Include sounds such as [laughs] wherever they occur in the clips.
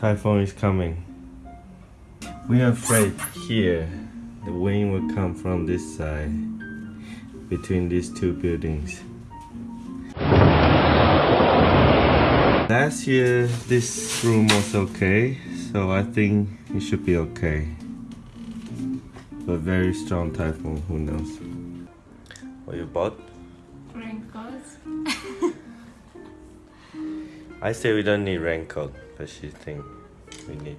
Typhoon is coming. We are afraid here the wind will come from this side between these two buildings. Last year this room was okay, so I think it should be okay. But very strong typhoon, who knows? What you bought? Raincoats. [laughs] I say we don't need raincoat, but she think we need.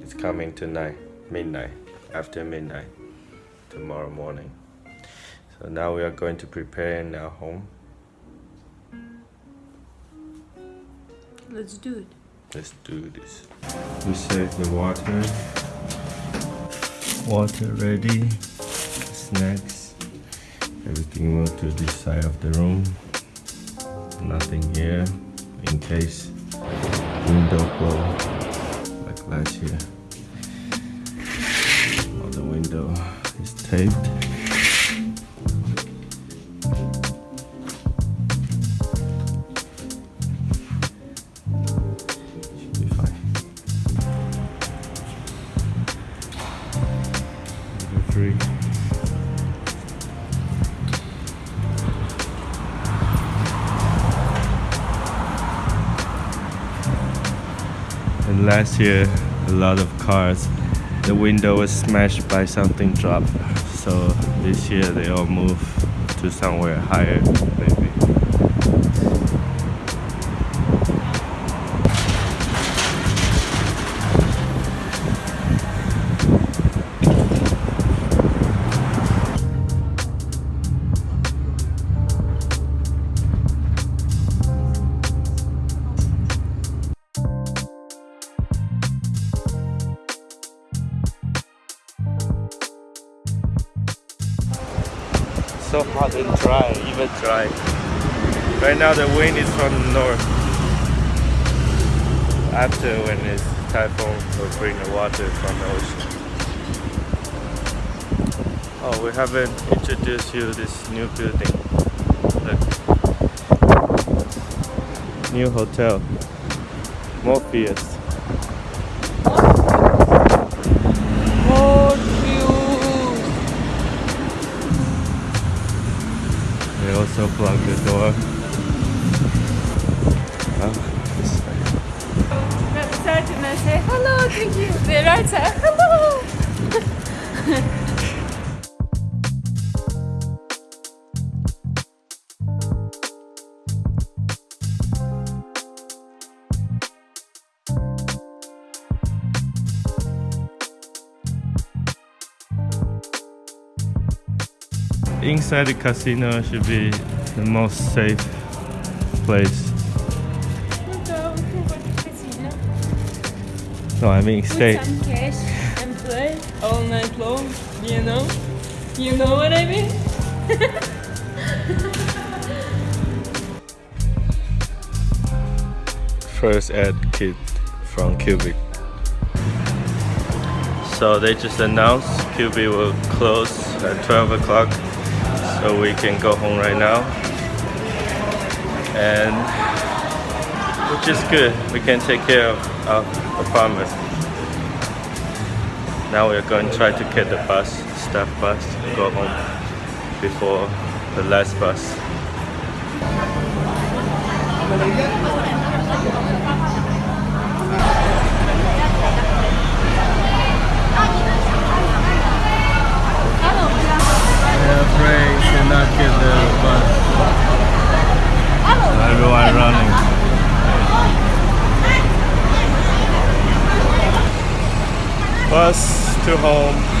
It's coming tonight, midnight, after midnight, tomorrow morning. So now we are going to prepare in our home. Let's do it. Let's do this. We save the water. Water ready. Snacks. Everything moved to this side of the room. Nothing here in case window blow year. All the window is taped. Last year, a lot of cars, the window was smashed by something drop. So this year they all move to somewhere higher, maybe. So hot and dry, even dry. Right now the wind is from the north. After when it's typhoon, we'll bring the water from the ocean. Oh, we haven't introduced you this new building. Look. New hotel. Morpheus. Side, hello. Inside the casino should be the most safe place. No, I mean Put stay. some cash and play all night long. You know? You know what I mean? [laughs] First ed kit from Cubic. So they just announced Cubic will close at 12 o'clock, so we can go home right now. And which is good, we can take care of our apartment. Now we're going to try to get the bus, staff bus, go home before the last bus. We're afraid to not get the bus. Everyone running. Bus to home.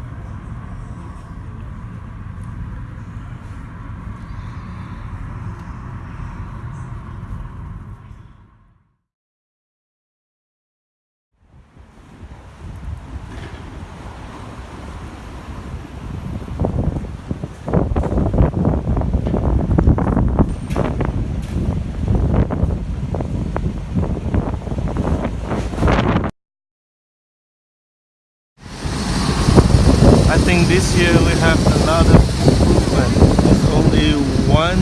think this year we have a lot of improvement. There's only one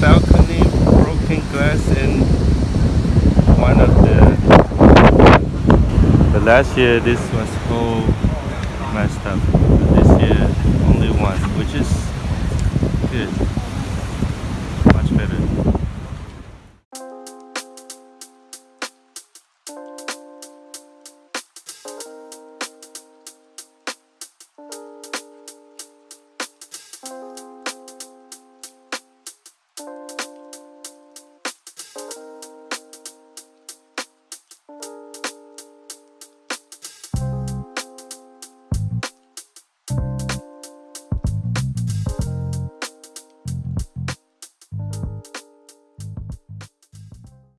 balcony broken glass in one of the. But last year this was whole messed up. But this year only one, which is good.